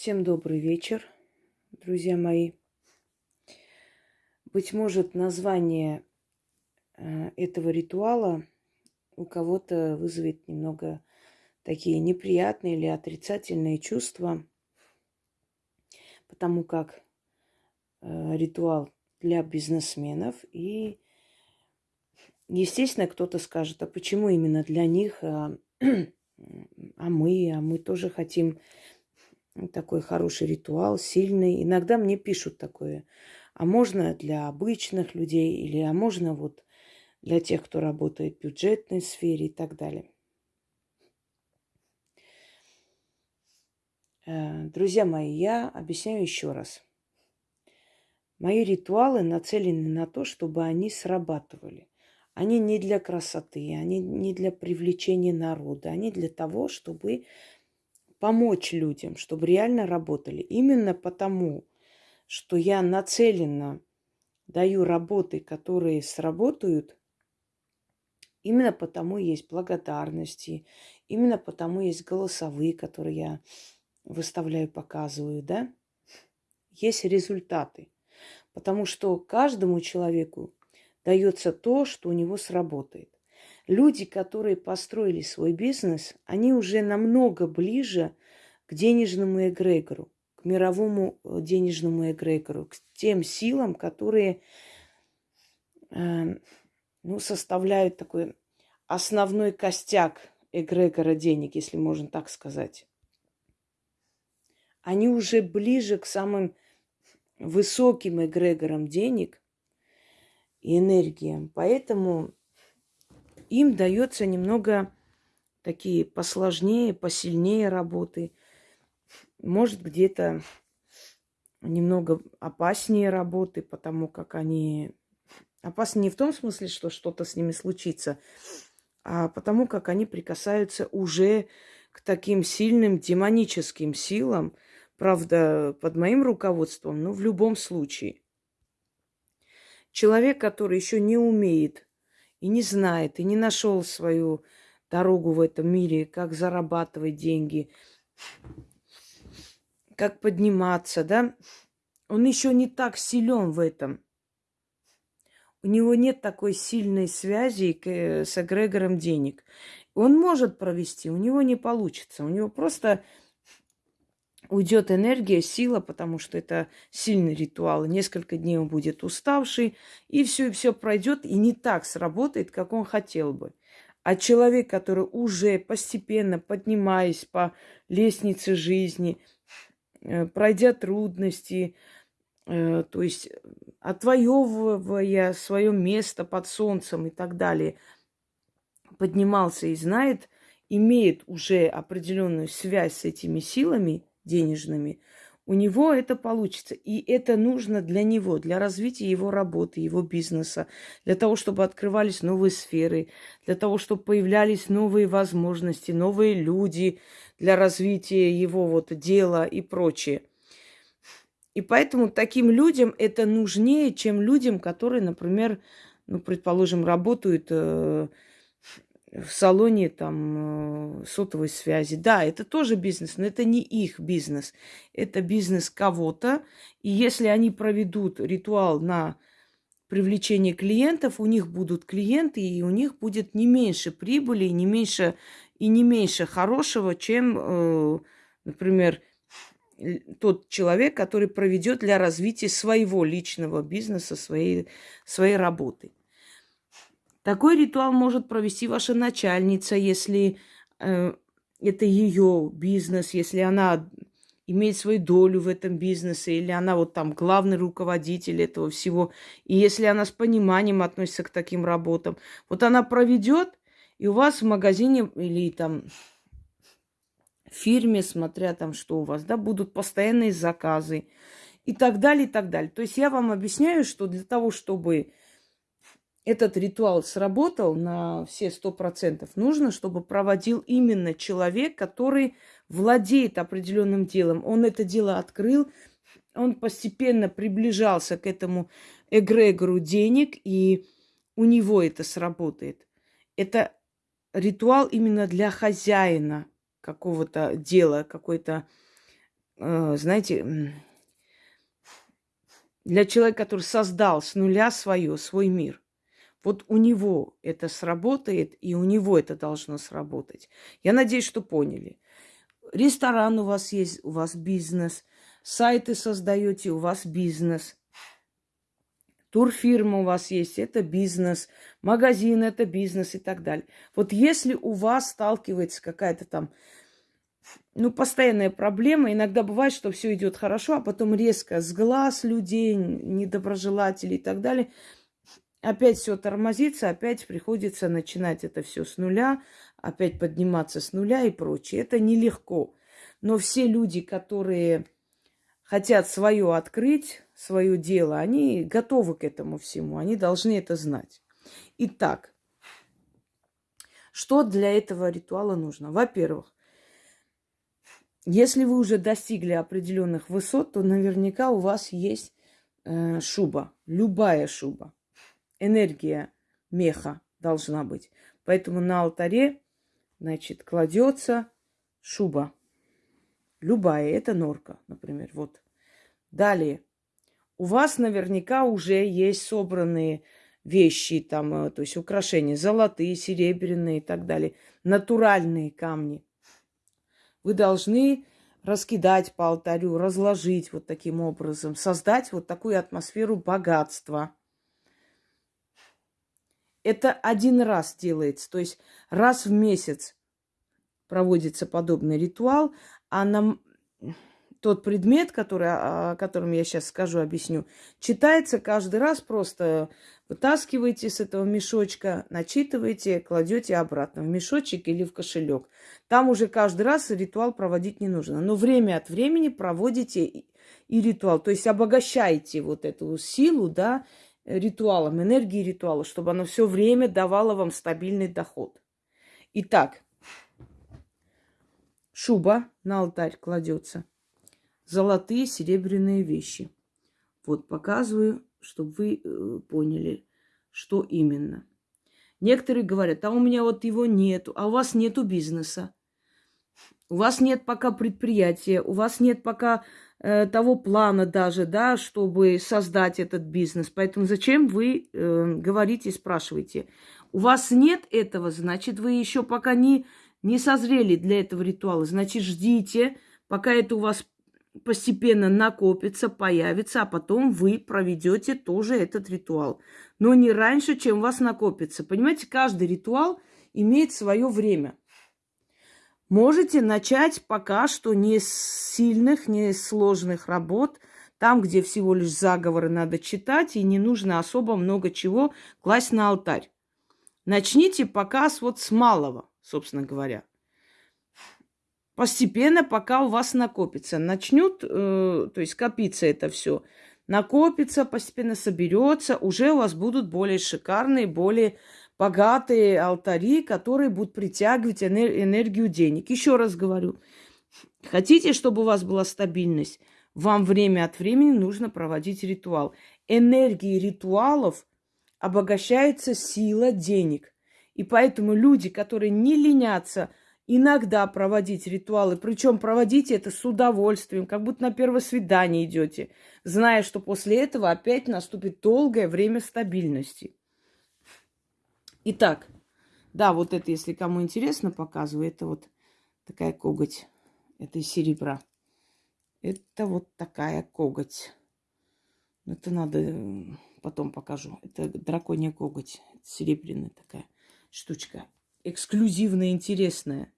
Всем добрый вечер, друзья мои. Быть может, название э, этого ритуала у кого-то вызовет немного такие неприятные или отрицательные чувства, потому как э, ритуал для бизнесменов и Естественно, кто-то скажет, а почему именно для них, а, а мы, а мы тоже хотим такой хороший ритуал, сильный. Иногда мне пишут такое, а можно для обычных людей или а можно вот для тех, кто работает в бюджетной сфере и так далее. Э, друзья мои, я объясняю еще раз. Мои ритуалы нацелены на то, чтобы они срабатывали. Они не для красоты, они не для привлечения народа, они для того, чтобы помочь людям, чтобы реально работали. Именно потому, что я нацеленно даю работы, которые сработают, именно потому есть благодарности, именно потому есть голосовые, которые я выставляю, показываю, да, есть результаты. Потому что каждому человеку дается то, что у него сработает. Люди, которые построили свой бизнес, они уже намного ближе к денежному эгрегору, к мировому э, денежному эгрегору, к тем силам, которые э, ну, составляют такой основной костяк эгрегора денег, если можно так сказать. Они уже ближе к самым высоким эгрегорам денег, и энергиям. Поэтому им дается немного такие посложнее, посильнее работы. Может, где-то немного опаснее работы, потому как они опасны не в том смысле, что что-то с ними случится, а потому как они прикасаются уже к таким сильным демоническим силам, правда, под моим руководством, но в любом случае – Человек, который еще не умеет и не знает, и не нашел свою дорогу в этом мире, как зарабатывать деньги, как подниматься, да, он еще не так силен в этом. У него нет такой сильной связи с эгрегором денег. Он может провести, у него не получится. У него просто уйдет энергия, сила, потому что это сильный ритуал. Несколько дней он будет уставший, и все, и все пройдет, и не так сработает, как он хотел бы. А человек, который уже постепенно поднимаясь по лестнице жизни, э, пройдя трудности, э, то есть отвоевывая свое место под солнцем и так далее, поднимался и знает, имеет уже определенную связь с этими силами – денежными, у него это получится. И это нужно для него, для развития его работы, его бизнеса, для того, чтобы открывались новые сферы, для того, чтобы появлялись новые возможности, новые люди для развития его вот дела и прочее. И поэтому таким людям это нужнее, чем людям, которые, например, ну, предположим, работают э, в салоне там э, сотовой связи. Да, это тоже бизнес, но это не их бизнес. Это бизнес кого-то. И если они проведут ритуал на привлечение клиентов, у них будут клиенты, и у них будет не меньше прибыли, не меньше, и не меньше хорошего, чем, э, например, тот человек, который проведет для развития своего личного бизнеса, своей, своей работы. Такой ритуал может провести ваша начальница, если э, это ее бизнес, если она имеет свою долю в этом бизнесе, или она вот там главный руководитель этого всего, и если она с пониманием относится к таким работам, вот она проведет, и у вас в магазине или там в фирме, смотря там что у вас, да, будут постоянные заказы и так далее, и так далее. То есть я вам объясняю, что для того, чтобы этот ритуал сработал на все сто процентов, нужно, чтобы проводил именно человек, который владеет определенным делом. Он это дело открыл, он постепенно приближался к этому эгрегору денег, и у него это сработает. Это ритуал именно для хозяина какого-то дела, какой-то э, знаете, для человека, который создал с нуля свое, свой мир. Вот у него это сработает, и у него это должно сработать. Я надеюсь, что поняли. Ресторан у вас есть, у вас бизнес. Сайты создаете, у вас бизнес. Турфирма у вас есть, это бизнес. Магазин, это бизнес и так далее. Вот если у вас сталкивается какая-то там ну, постоянная проблема. Иногда бывает, что все идет хорошо, а потом резко с глаз людей, недоброжелателей и так далее, опять все тормозится, опять приходится начинать это все с нуля, опять подниматься с нуля и прочее. Это нелегко. Но все люди, которые хотят свое открыть, свое дело, они готовы к этому всему, они должны это знать. Итак, что для этого ритуала нужно? Во-первых, если вы уже достигли определенных высот, то наверняка у вас есть э, шуба, любая шуба. Энергия меха должна быть. Поэтому на алтаре, значит, кладется шуба. Любая, это норка, например. Вот. Далее. У вас наверняка уже есть собранные вещи, там, э, то есть украшения, золотые, серебряные и так далее, натуральные камни – вы должны раскидать по алтарю, разложить вот таким образом, создать вот такую атмосферу богатства. Это один раз делается, то есть раз в месяц проводится подобный ритуал, а на тот предмет, который, о котором я сейчас скажу, объясню, читается каждый раз просто Вытаскиваете с этого мешочка, начитываете, кладете обратно в мешочек или в кошелек. Там уже каждый раз ритуал проводить не нужно. Но время от времени проводите и, и ритуал. То есть обогащаете вот эту силу, да, ритуалом, энергией ритуала, чтобы оно все время давало вам стабильный доход. Итак, шуба на алтарь кладется. Золотые, серебряные вещи. Вот показываю чтобы вы э, поняли, что именно. Некоторые говорят, а у меня вот его нету, а у вас нету бизнеса. У вас нет пока предприятия, у вас нет пока э, того плана даже, да, чтобы создать этот бизнес. Поэтому зачем вы э, говорите, спрашиваете? У вас нет этого, значит, вы еще пока не, не созрели для этого ритуала. Значит, ждите, пока это у вас постепенно накопится, появится, а потом вы проведете тоже этот ритуал. Но не раньше, чем у вас накопится. Понимаете, каждый ритуал имеет свое время. Можете начать пока что не с сильных, не с сложных работ, там, где всего лишь заговоры надо читать, и не нужно особо много чего класть на алтарь. Начните пока с вот с малого, собственно говоря постепенно, пока у вас накопится. Начнет, э, то есть копиться это все. Накопится, постепенно соберется, уже у вас будут более шикарные, более богатые алтари, которые будут притягивать энергию денег. Еще раз говорю, хотите, чтобы у вас была стабильность, вам время от времени нужно проводить ритуал. Энергии ритуалов обогащается сила денег. И поэтому люди, которые не ленятся – иногда проводить ритуалы, причем проводите это с удовольствием, как будто на первое свидание идете, зная, что после этого опять наступит долгое время стабильности. Итак, да, вот это, если кому интересно, показываю, это вот такая коготь, это из серебра. Это вот такая коготь. Это надо потом покажу. Это драконья коготь, серебряная такая штучка. Эксклюзивная, интересная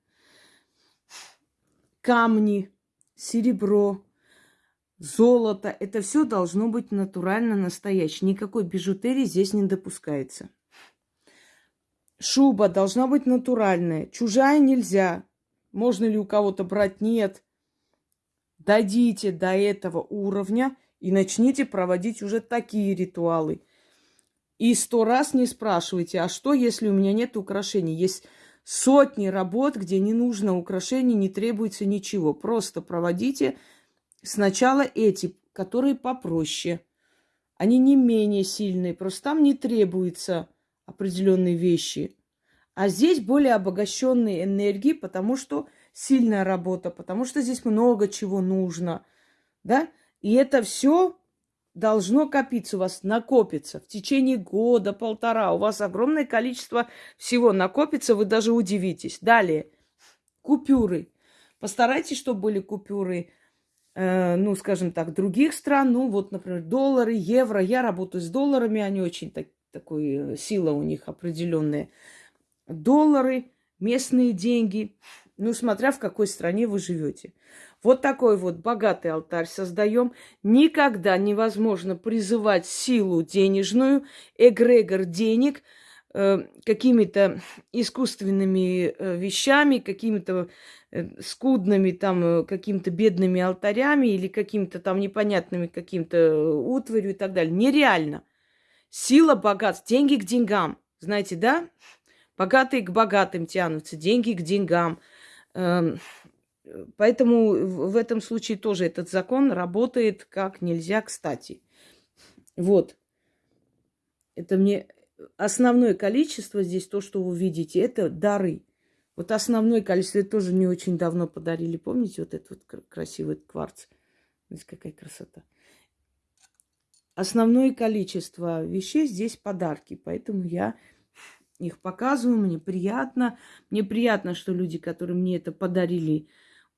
камни, серебро, золото. Это все должно быть натурально настоящее. Никакой бижутерии здесь не допускается. Шуба должна быть натуральная. Чужая нельзя. Можно ли у кого-то брать? Нет. Дойдите до этого уровня и начните проводить уже такие ритуалы. И сто раз не спрашивайте, а что, если у меня нет украшений? Есть сотни работ, где не нужно украшений, не требуется ничего. Просто проводите сначала эти, которые попроще. Они не менее сильные, просто там не требуются определенные вещи. А здесь более обогащенные энергии, потому что сильная работа, потому что здесь много чего нужно, да? И это все должно копиться у вас, накопиться в течение года, полтора. У вас огромное количество всего накопится, вы даже удивитесь. Далее, купюры. Постарайтесь, чтобы были купюры, э, ну, скажем так, других стран. Ну, вот, например, доллары, евро. Я работаю с долларами, они очень так, такой, э, сила у них определенная. Доллары, местные деньги, ну, смотря в какой стране вы живете. Вот такой вот богатый алтарь создаем. Никогда невозможно призывать силу денежную, эгрегор денег э, какими-то искусственными э, вещами, какими-то скудными там, какими-то бедными алтарями или какими-то там непонятными каким-то утварью и так далее. Нереально. Сила богатств, деньги к деньгам. Знаете, да? Богатые к богатым тянутся, деньги к деньгам. Эм, Поэтому в этом случае тоже этот закон работает как нельзя кстати. Вот. Это мне основное количество здесь, то, что вы видите, это дары. Вот основное количество, тоже не очень давно подарили. Помните вот этот вот красивый кварц? Смотрите, какая красота. Основное количество вещей здесь подарки. Поэтому я их показываю. Мне приятно. Мне приятно, что люди, которые мне это подарили,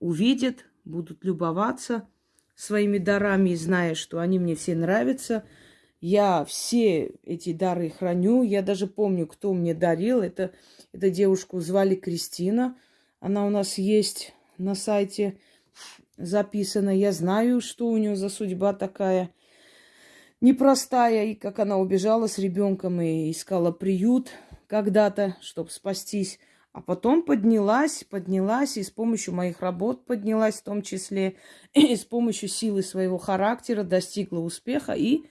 увидят, будут любоваться своими дарами, зная, что они мне все нравятся. Я все эти дары храню. Я даже помню, кто мне дарил. Это, эту девушку звали Кристина. Она у нас есть на сайте записана. Я знаю, что у нее за судьба такая непростая, и как она убежала с ребенком и искала приют когда-то, чтобы спастись. А потом поднялась, поднялась, и с помощью моих работ поднялась в том числе, и с помощью силы своего характера достигла успеха и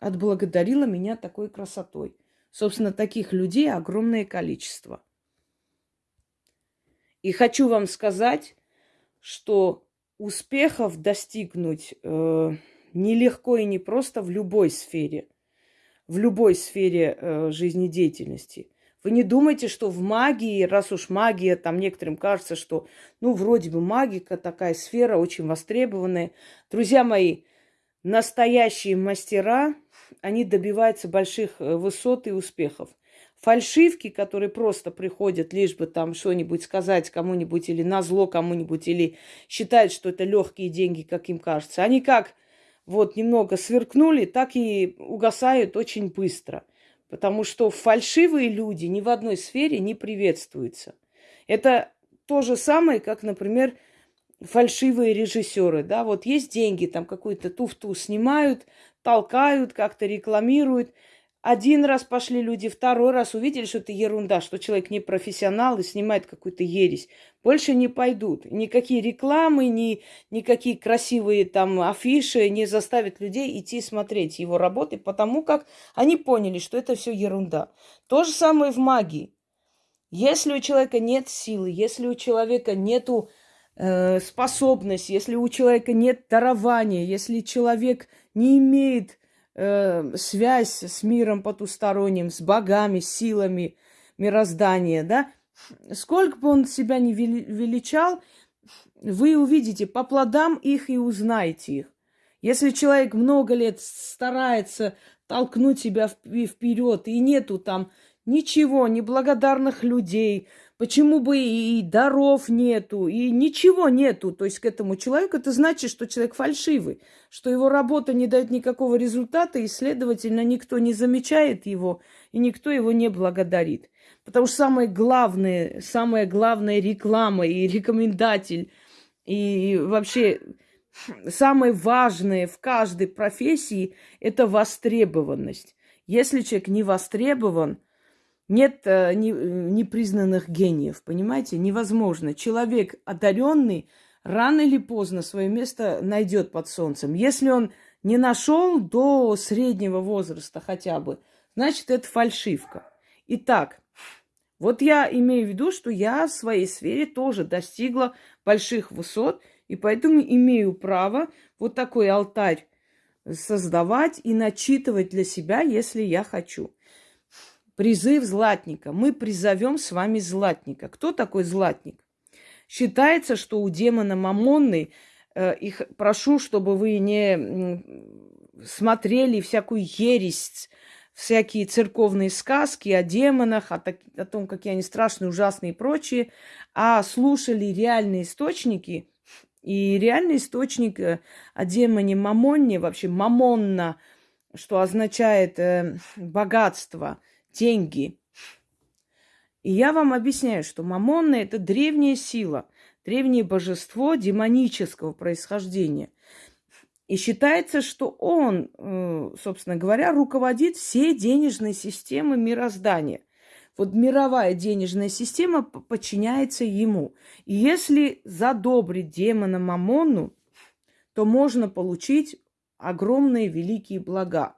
отблагодарила меня такой красотой. Собственно, таких людей огромное количество. И хочу вам сказать, что успехов достигнуть э, нелегко и непросто в любой сфере, в любой сфере э, жизнедеятельности – вы не думайте, что в магии, раз уж магия, там некоторым кажется, что, ну, вроде бы магика, такая сфера очень востребованная. Друзья мои, настоящие мастера, они добиваются больших э, высот и успехов. Фальшивки, которые просто приходят, лишь бы там что-нибудь сказать кому-нибудь или на зло кому-нибудь, или считают, что это легкие деньги, как им кажется, они как вот немного сверкнули, так и угасают очень быстро – Потому что фальшивые люди ни в одной сфере не приветствуются. Это то же самое, как, например, фальшивые режиссеры. Да? Вот есть деньги, там какую-то туфту снимают, толкают, как-то рекламируют. Один раз пошли люди, второй раз увидели, что это ерунда, что человек не профессионал и снимает какую-то ересь. Больше не пойдут. Никакие рекламы, ни, никакие красивые там афиши не заставят людей идти смотреть его работы, потому как они поняли, что это все ерунда. То же самое в магии. Если у человека нет силы, если у человека нету э, способности, если у человека нет дарования, если человек не имеет э, связь с миром потусторонним, с богами, силами мироздания, да, сколько бы он себя не величал, вы увидите по плодам их и узнаете их. Если человек много лет старается толкнуть себя вперед, и нету там ничего, неблагодарных людей, Почему бы и даров нету, и ничего нету, то есть к этому человеку, это значит, что человек фальшивый, что его работа не дает никакого результата, и, следовательно, никто не замечает его, и никто его не благодарит. Потому что самое главное, самая главная реклама и рекомендатель, и вообще самое важное в каждой профессии – это востребованность. Если человек не востребован – нет э, не, непризнанных гениев, понимаете? Невозможно. Человек одаренный рано или поздно свое место найдет под солнцем. Если он не нашел до среднего возраста хотя бы, значит, это фальшивка. Итак, вот я имею в виду, что я в своей сфере тоже достигла больших высот, и поэтому имею право вот такой алтарь создавать и начитывать для себя, если я хочу. Призыв златника. Мы призовем с вами златника. Кто такой златник? Считается, что у демона Мамонны, э, их прошу, чтобы вы не смотрели всякую ересь, всякие церковные сказки о демонах, о, так, о том, какие они страшные, ужасные и прочее, а слушали реальные источники. И реальный источник э, о демоне Мамонне, вообще Мамонна, что означает э, богатство, деньги. И я вам объясняю, что Мамонна – это древняя сила, древнее божество демонического происхождения – и считается, что он, э, собственно говоря, руководит всей денежной системой мироздания. Вот мировая денежная система подчиняется ему. И если задобрить демона Мамону, то можно получить огромные великие блага.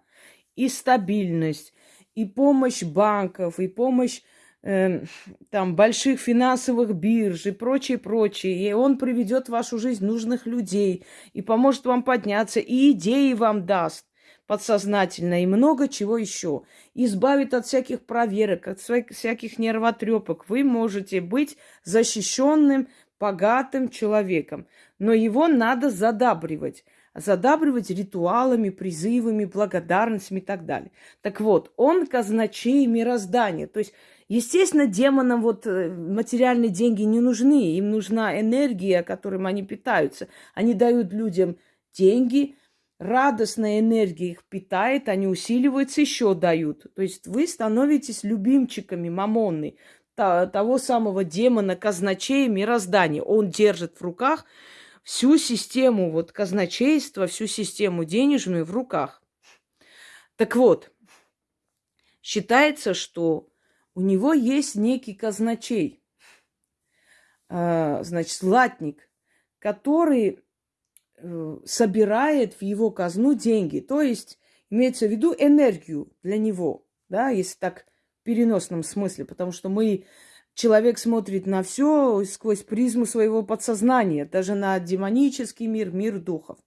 И стабильность, и помощь банков, и помощь э, там больших финансовых бирж и прочее, прочее. И он приведет в вашу жизнь нужных людей и поможет вам подняться, и идеи вам даст подсознательно, и много чего еще. Избавит от всяких проверок, от всяких нервотрепок. Вы можете быть защищенным, богатым человеком. Но его надо задабривать задабривать ритуалами, призывами, благодарностями и так далее. Так вот, он казначей мироздания. То есть Естественно, демонам вот э, материальные деньги не нужны. Им нужна энергия, которым они питаются. Они дают людям деньги, радостная энергия их питает, они усиливаются, еще дают. То есть вы становитесь любимчиками мамонны, того самого демона, казначея мироздания. Он держит в руках всю систему вот казначейства, всю систему денежную в руках. Так вот, считается, что у него есть некий казначей, а, значит, златник, который э, собирает в его казну деньги. То есть имеется в виду энергию для него, да, если так в переносном смысле, потому что мы человек смотрит на все сквозь призму своего подсознания, даже на демонический мир, мир духов.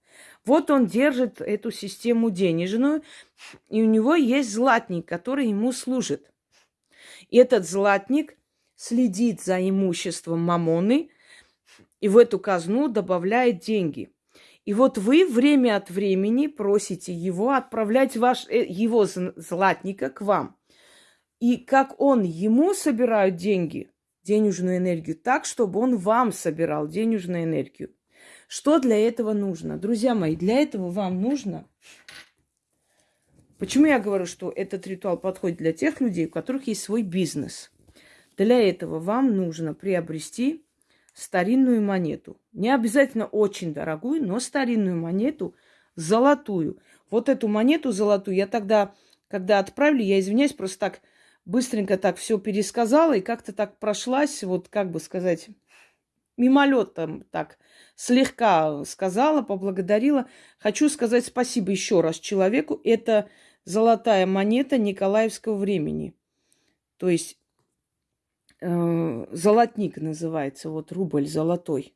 Вот он держит эту систему денежную, и у него есть златник, который ему служит. И этот златник следит за имуществом мамоны и в эту казну добавляет деньги. И вот вы время от времени просите его отправлять ваш, э, его златника к вам. И как он ему собирает деньги, денежную энергию, так, чтобы он вам собирал денежную энергию. Что для этого нужно? Друзья мои, для этого вам нужно Почему я говорю, что этот ритуал подходит для тех людей, у которых есть свой бизнес? Для этого вам нужно приобрести старинную монету. Не обязательно очень дорогую, но старинную монету, золотую. Вот эту монету золотую я тогда, когда отправили, я извиняюсь, просто так быстренько так все пересказала и как-то так прошлась, вот как бы сказать, мимолетом так слегка сказала, поблагодарила. Хочу сказать спасибо еще раз человеку. Это золотая монета Николаевского времени. То есть э, золотник называется, вот рубль золотой.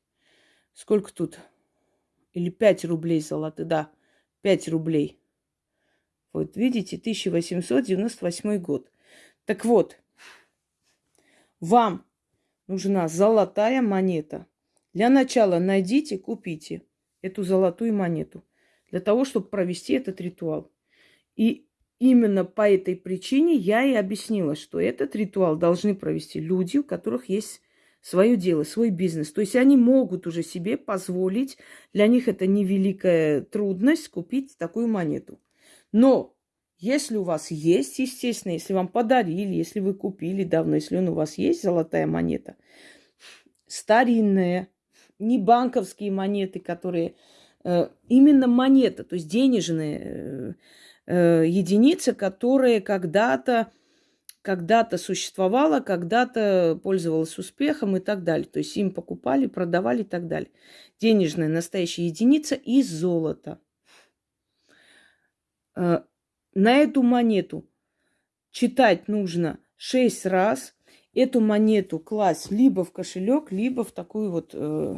Сколько тут? Или 5 рублей золотых, да, 5 рублей. Вот видите, 1898 год. Так вот, вам нужна золотая монета. Для начала найдите, купите эту золотую монету для того, чтобы провести этот ритуал. И именно по этой причине я и объяснила, что этот ритуал должны провести люди, у которых есть свое дело, свой бизнес. То есть они могут уже себе позволить, для них это невеликая трудность купить такую монету. Но если у вас есть, естественно, если вам подарили, если вы купили давно, если он у вас есть, золотая монета, старинная, не банковские монеты, которые э, именно монета, то есть денежные, э, э, единица, которая когда-то когда-то существовала, когда-то пользовалась успехом и так далее. То есть им покупали, продавали и так далее. Денежная настоящая единица из золота. На эту монету читать нужно шесть раз. Эту монету класть либо в кошелек, либо в такой вот э,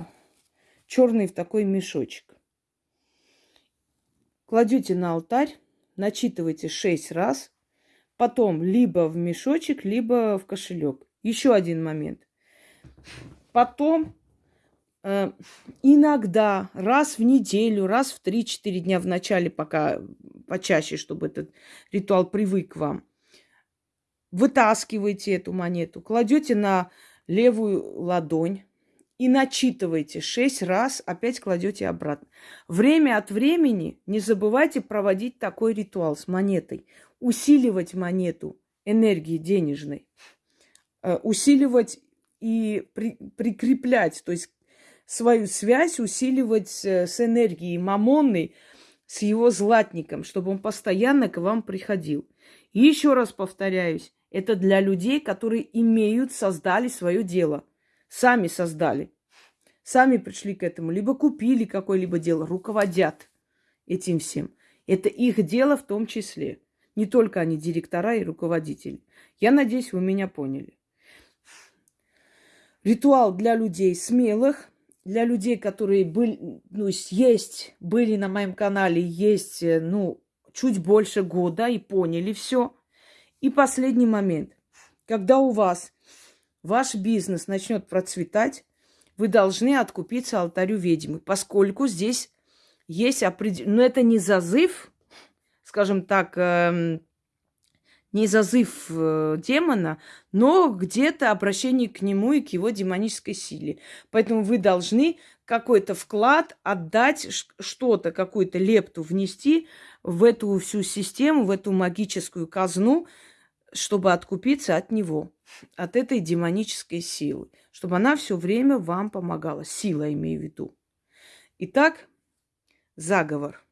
черный в такой мешочек. Кладете на алтарь начитывайте шесть раз, потом либо в мешочек, либо в кошелек. Еще один момент. Потом иногда, раз в неделю, раз в 3-4 дня в начале, пока почаще, чтобы этот ритуал привык к вам, вытаскиваете эту монету, кладете на левую ладонь и начитываете шесть раз, опять кладете обратно. Время от времени не забывайте проводить такой ритуал с монетой, усиливать монету энергии денежной, э, усиливать и при, прикреплять, то есть свою связь усиливать э, с энергией мамонной, с его златником, чтобы он постоянно к вам приходил. И еще раз повторяюсь, это для людей, которые имеют, создали свое дело. Сами создали. Сами пришли к этому. Либо купили какое-либо дело, руководят этим всем. Это их дело в том числе. Не только они директора и руководители. Я надеюсь, вы меня поняли. Ритуал для людей смелых, для людей, которые были, ну, есть, были на моем канале, есть, э, ну, чуть больше года и поняли все. И последний момент. Когда у вас ваш бизнес начнет процветать, вы должны откупиться алтарю ведьмы, поскольку здесь есть определенный... Но это не зазыв, скажем так, эм, не зазыв э, демона, но где-то обращение к нему и к его демонической силе. Поэтому вы должны какой-то вклад отдать, что-то, какую-то лепту внести в эту всю систему, в эту магическую казну, чтобы откупиться от него, от этой демонической силы, чтобы она все время вам помогала. Сила имею в виду. Итак, заговор –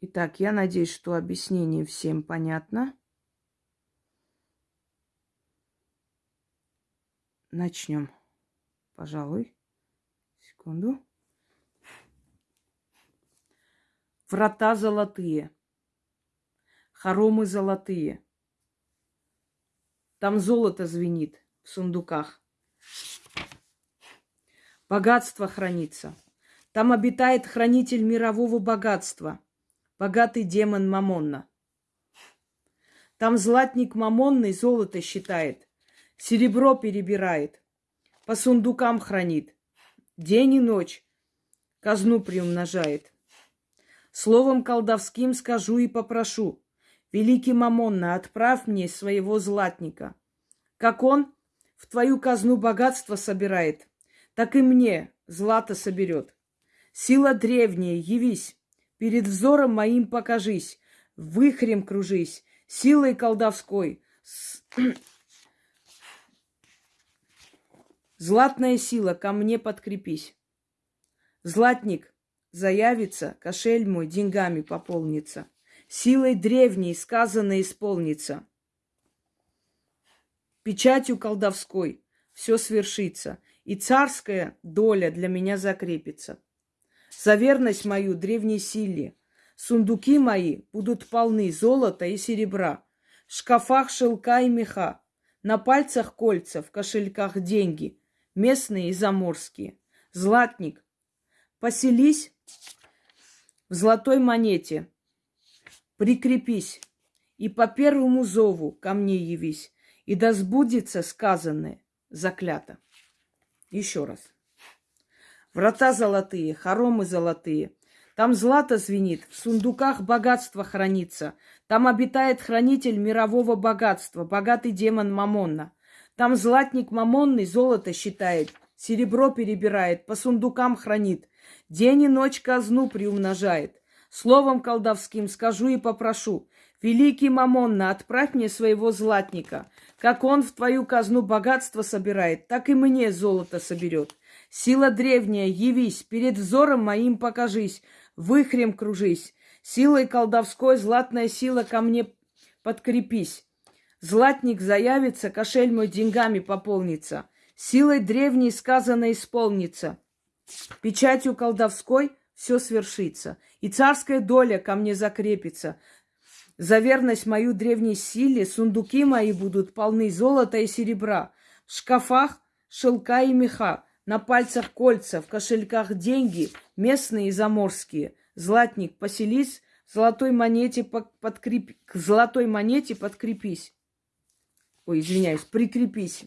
Итак, я надеюсь, что объяснение всем понятно. Начнем, пожалуй. Секунду. Врата золотые. Хоромы золотые. Там золото звенит в сундуках. Богатство хранится. Там обитает хранитель мирового богатства – богатый демон Мамонна. Там златник Мамонный золото считает, серебро перебирает, по сундукам хранит, день и ночь казну приумножает. Словом колдовским скажу и попрошу, великий Мамонна, отправь мне своего златника. Как он в твою казну богатство собирает, так и мне злато соберет. Сила древняя, явись, Перед взором моим покажись, выхрем кружись, силой колдовской. Златная сила, ко мне подкрепись. Златник заявится, кошель мой деньгами пополнится. Силой древней сказано исполнится. Печатью колдовской все свершится, и царская доля для меня закрепится за верность мою древней силе. Сундуки мои будут полны золота и серебра, в шкафах шелка и меха, на пальцах кольца, в кошельках деньги, местные и заморские. Златник, поселись в золотой монете, прикрепись, и по первому зову ко мне явись, и да сбудется сказанное заклято. Еще раз. Врата золотые, хоромы золотые. Там злато звенит, в сундуках богатство хранится. Там обитает хранитель мирового богатства, богатый демон Мамонна. Там златник Мамонный золото считает, серебро перебирает, по сундукам хранит. День и ночь казну приумножает. Словом колдовским скажу и попрошу. Великий Мамонна, отправь мне своего златника. Как он в твою казну богатство собирает, так и мне золото соберет. Сила древняя, явись, перед взором моим покажись, выхрем кружись. Силой колдовской златная сила ко мне подкрепись. Златник заявится, кошель мой деньгами пополнится. Силой древней сказано исполнится. Печатью колдовской все свершится. И царская доля ко мне закрепится. За верность мою древней силе сундуки мои будут полны золота и серебра. В шкафах шелка и меха. На пальцах кольца, в кошельках деньги, местные и заморские. Златник, поселись, в золотой монете подкреп... к золотой монете подкрепись. Ой, извиняюсь, прикрепись.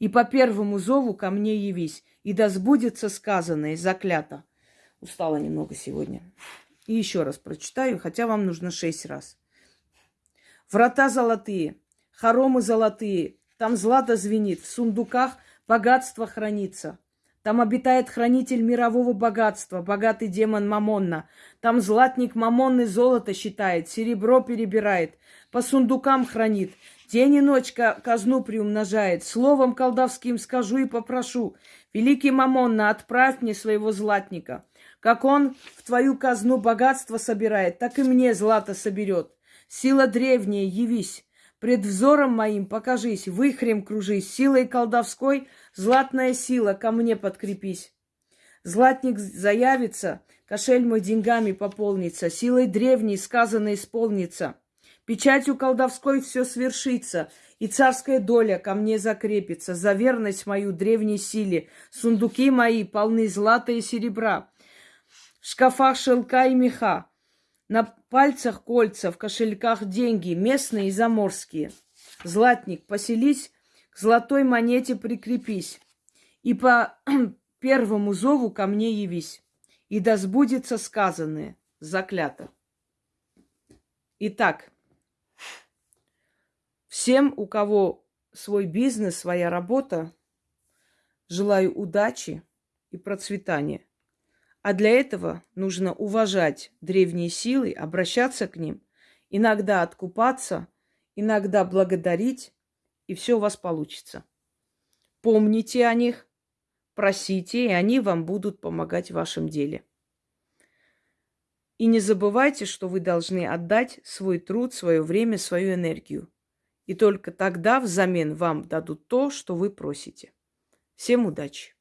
И по первому зову ко мне явись, и да сбудется сказанное, заклято. Устала немного сегодня. И еще раз прочитаю, хотя вам нужно шесть раз. Врата золотые, хоромы золотые, там злато звенит, в сундуках богатство хранится. Там обитает хранитель мирового богатства, богатый демон Мамонна. Там златник Мамонны золото считает, серебро перебирает, по сундукам хранит. День и ночь казну приумножает. Словом колдовским скажу и попрошу. Великий Мамонна, отправь мне своего златника. Как он в твою казну богатство собирает, так и мне злато соберет. Сила древняя, явись. Пред взором моим покажись, выхрем кружись, силой колдовской, златная сила, ко мне подкрепись. Златник заявится, кошель мой деньгами пополнится, силой древней сказано исполнится. Печатью колдовской все свершится, и царская доля ко мне закрепится, за верность мою древней силе. Сундуки мои полны злата и серебра, в шкафах шелка и меха, на пальцах кольца, в кошельках деньги, местные и заморские. Златник, поселись, к золотой монете прикрепись, и по первому зову ко мне явись, и да сбудется сказанное, заклято. Итак, всем, у кого свой бизнес, своя работа, желаю удачи и процветания. А для этого нужно уважать древние силы, обращаться к ним, иногда откупаться, иногда благодарить, и все у вас получится. Помните о них, просите, и они вам будут помогать в вашем деле. И не забывайте, что вы должны отдать свой труд, свое время, свою энергию. И только тогда взамен вам дадут то, что вы просите. Всем удачи!